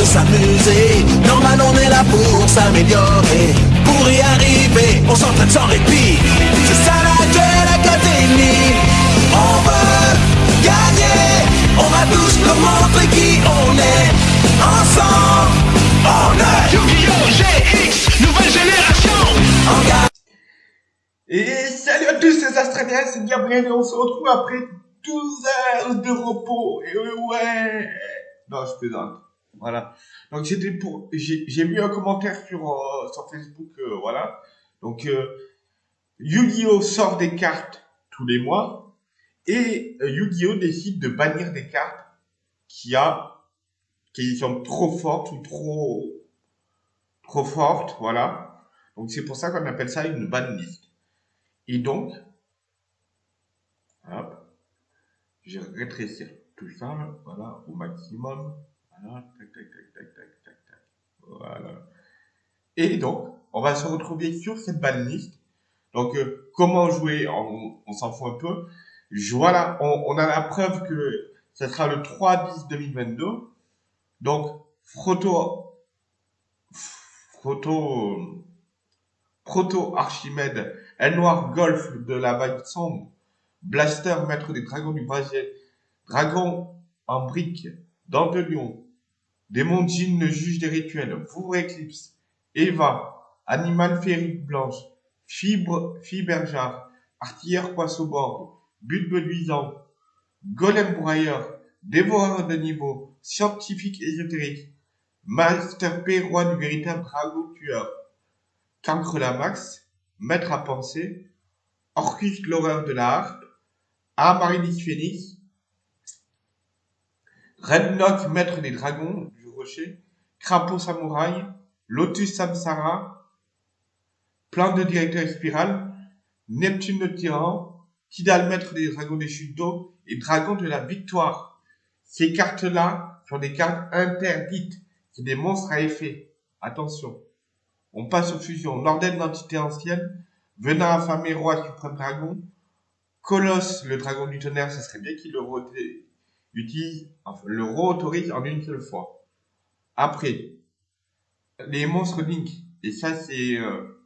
de s'amuser. Normal, on est là pour s'améliorer. Pour y arriver, on s'entraîne sans répit. C'est ça la Duel Académie. On veut gagner. On va tous nous montrer qui on est. Ensemble, on est Yu-Gi-Oh! GX, nouvelle génération. Et salut à tous, c'est Astraliens, c'est Gabriel et on se retrouve après 12 heures de repos. Et ouais, non, je plaisante. Voilà. Donc c'était pour, j'ai mis un commentaire sur euh, sur Facebook, euh, voilà. Donc euh, Yu-Gi-Oh sort des cartes tous les mois et Yu-Gi-Oh décide de bannir des cartes qui a qui sont trop fortes ou trop trop fortes, voilà. Donc c'est pour ça qu'on appelle ça une ban list. Et donc, hop, je vais rétrécir tout ça, là, voilà, au maximum. Et donc, on va se retrouver sur cette ban list. Donc, euh, comment jouer? On, s'en fout un peu. Voilà, on, a la preuve que ce sera le 3-10-2022. Donc, Froto, Froto, Proto Archimède, El Noir Golf de la vague sombre, Blaster Maître des Dragons du Brésil, Dragon en brique, Dent de Lion, Démon Djinn le juge des rituels, Fouvre Eclipse, Eva, Animal Férique Blanche, Fibre, Fiberjar, Artilleur Poisson-Borgne, But Beduisant, Golem Broyeur, Dévoreur de niveau, Scientifique ésotérique, Master P, Roi du véritable dragon tueur, Cancre la Max, Maître à penser, Orcus l'horreur de la harpe, Amaryllis Phoenix, Redlock Maître des dragons rocher, Crapaud Samouraï, Lotus Samsara, Plan de directeur spirale, Neptune le tyran, Tidal Maître des dragons des chutes d'eau et Dragon de la victoire. Ces cartes-là sont des cartes interdites, c'est des monstres à effet. Attention. On passe aux fusions. L'ordre d'entité ancienne, Venin affamé, roi suprême dragon, Colosse, le dragon du tonnerre, ce serait bien qu'il le enfin, le re-autorise en une seule fois. Après, les monstres Link, et ça c'est euh,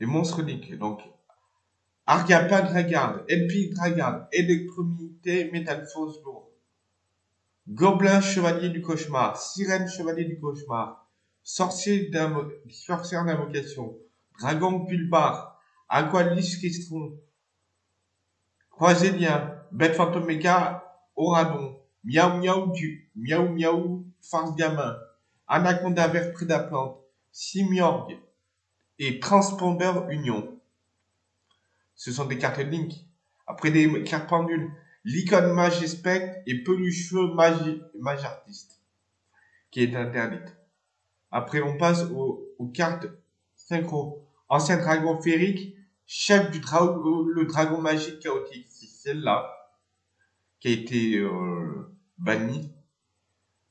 les monstres Link, donc Argapa Dragard, Elpic Dragard, Électromité, Métalphose lourd, Gobelin Chevalier du Cauchemar, Sirène Chevalier du Cauchemar, Sorcier Sorcière d'invocation, Dragon Pulbar, Aqualis Kistron, Croisélien, Bête Fantoméga, Oradon, Miaou Miaou du, Miaou Miaou, Farce Gamin, Anaconda Vert Prédaplante, Simiorgue et Transpondeur Union. Ce sont des cartes Link. Après des cartes pendules, l'icône mage et pelucheux mage, mage artiste, qui est interdite. Après, on passe aux, cartes synchro. Ancien dragon féerique, chef du dragon, le dragon magique chaotique. C'est celle-là qui a été euh, bannie.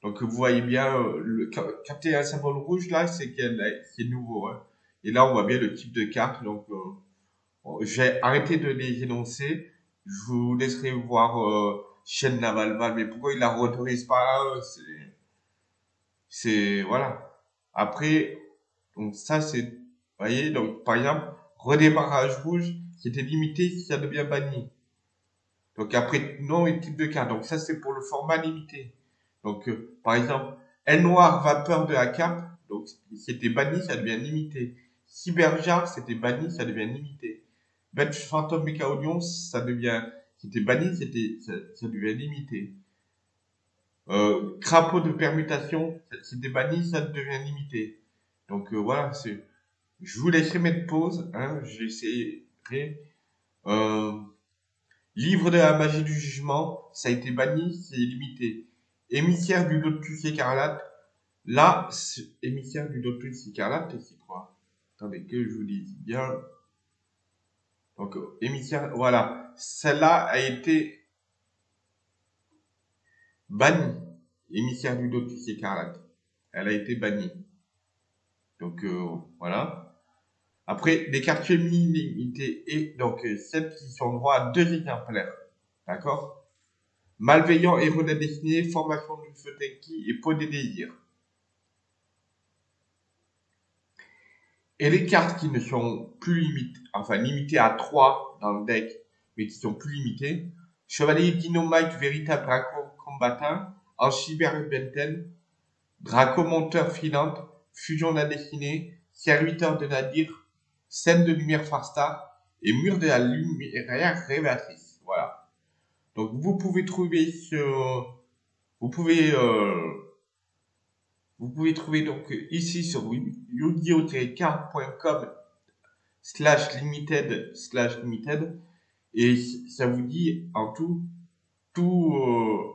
Donc vous voyez bien, euh, le, ca- capter un symbole rouge là, c'est qu'elle est- nouveau. hein. Et là, on voit bien le type de carte. Donc, euh, j'ai arrêté de les énoncer. Je vous laisserai voir euh, Chaîne Navalval. Mais pourquoi il la autorise pas euh, C'est, voilà. Après, donc ça c'est, vous voyez, donc par exemple, redémarrage rouge, c'était limité si ça devient banni. Donc après, nom et type de carte. Donc ça c'est pour le format limité. Donc euh, par exemple, L noir, vapeur de la cape, donc c'était banni, ça devient limité. Cyberjar, c'était banni, ça devient limité. Bête fantôme mécaonion, ça devient, c'était banni, ça devient limité. Euh, crapaud de permutation, c'était banni, ça devient limité. Donc euh, voilà, c'est. Je vous laisserai mettre pause, hein, j'essaierai. Euh, livre de la magie du jugement, ça a été banni, c'est limité. Émissaire du lotus écarlate, là, émissaire du lotus écarlate, c'est quoi Attendez que je vous dise bien. Donc, émissaire, voilà, celle-là a été bannie. Émissaire du lotus écarlate, elle a été bannie. Donc euh, voilà. Après, des cartes limitées et donc euh, celles qui sont droit à deux exemplaires. D'accord? Malveillant et redéfini, formation d'une Feutenki et Peau des désirs. Et les cartes qui ne sont plus limitées, enfin limitées à 3 dans le deck, mais qui sont plus limitées, Chevalier Dynamite, véritable draco combattant, en cyber Draco monteur filante, Fusion de la destinée, Serviteur de Nadir, Scène de lumière farsta et Mur de la lumière révélatrice. Donc vous pouvez trouver ce, vous pouvez euh, vous pouvez trouver donc ici sur yu-gi-oh-card.com slash limited slash limited. Et ça vous dit en tout tout euh,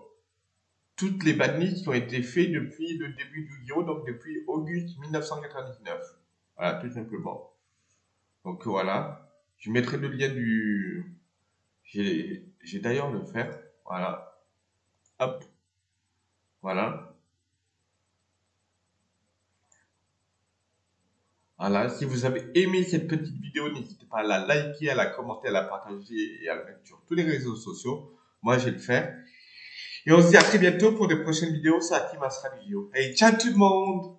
toutes les bannies qui ont été faites depuis le début du Yu-Gi-Oh donc depuis auguste 1999 voilà tout simplement. Donc voilà. Je mettrai le lien du j'ai d'ailleurs le faire voilà hop voilà Voilà, si vous avez aimé cette petite vidéo, n'hésitez pas à la liker, à la commenter, à la partager et à la mettre sur tous les réseaux sociaux. Moi, je le faire. Et on se dit à très bientôt pour des prochaines vidéos Team Astral Vidéo. Et ciao tout le monde